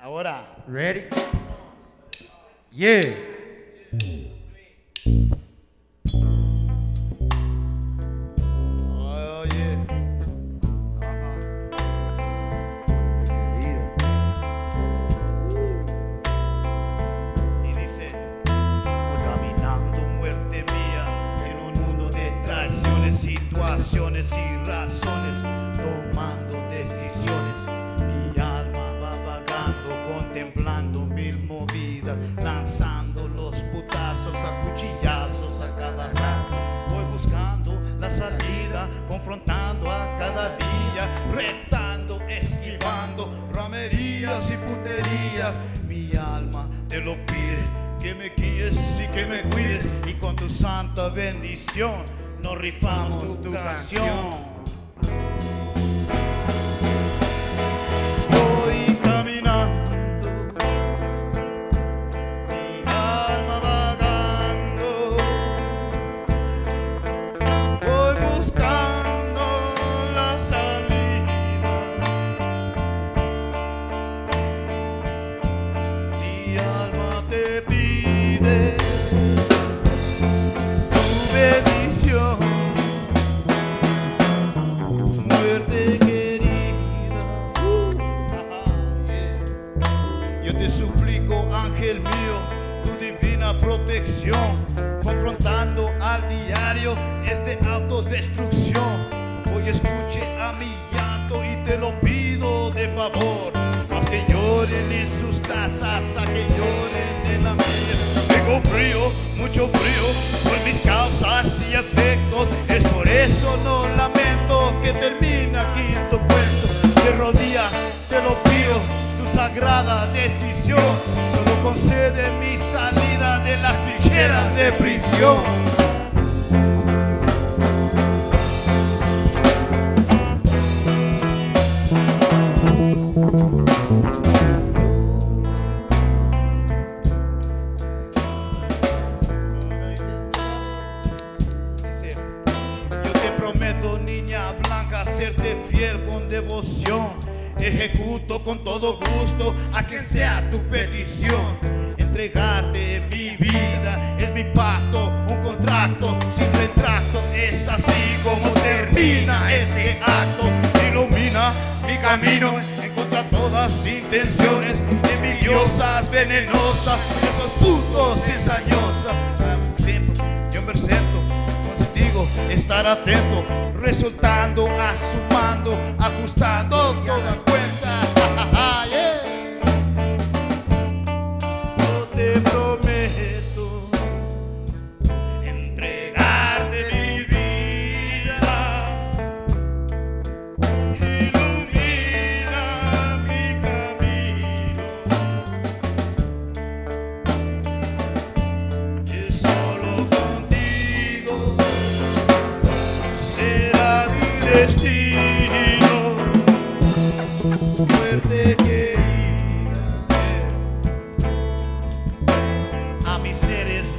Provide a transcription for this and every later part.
Ahora. Ready? Yeah. Situaciones y razones, tomando decisiones. Mi alma va vagando, contemplando mil movidas, lanzando los putazos a cuchillazos a cada rato. Voy buscando la salida, confrontando a cada día, retando, esquivando ramerías y puterías. Mi alma te lo pide, que me guíes y que me cuides, y con tu santa bendición nos rifamos tu, tu canción. Yo te suplico, ángel mío, tu divina protección, confrontando al diario este autodestrucción. Hoy escuche a mi llanto y te lo pido de favor. Más que lloren en sus casas, a que lloren en la mía. Tengo frío, mucho frío, concede mi salida de las trincheras de prisión. Yo te prometo, niña blanca, serte fiel con devoción. Ejecuto con todo gusto a que sea tu petición. Entregarte mi vida es mi pacto, un contrato sin retrato. Es así como termina este acto. Ilumina mi camino en contra de todas intenciones envidiosas, venenosas, esos putos ensañosas. Yo me contigo, estar atento, resultando, asumando, ajustando todas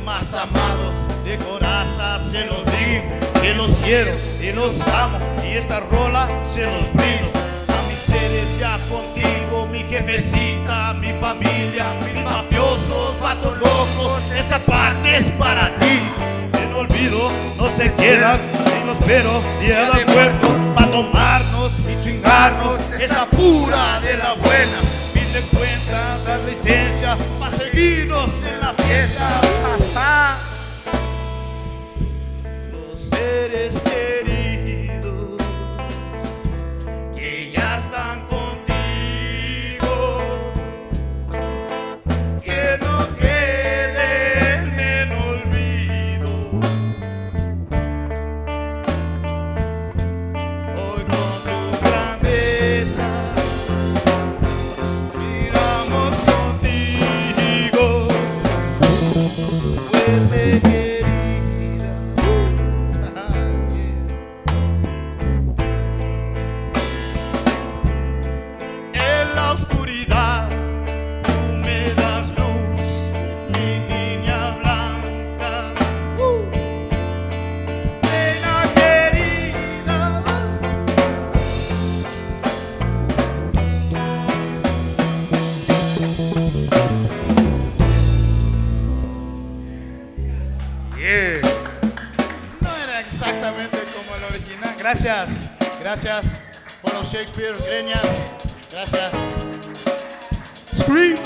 más amados de coraza se los digo que los quiero y los amo y esta rola se los brindo. A mis seres ya contigo, mi jefecita, mi familia, mis mafiosos, vatos locos, esta parte es para ti. En olvido no se quedan ni los pero día de muertos para tomarnos y chingarnos esa pura de la buena. Fin de cuentas, dar licencia para seguirnos en la fiesta. Gracias, gracias por los Shakespeare Greñas. Gracias. Screech.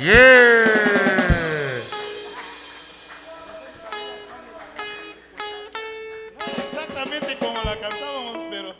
Yeah. Exactamente como la cantábamos, pero...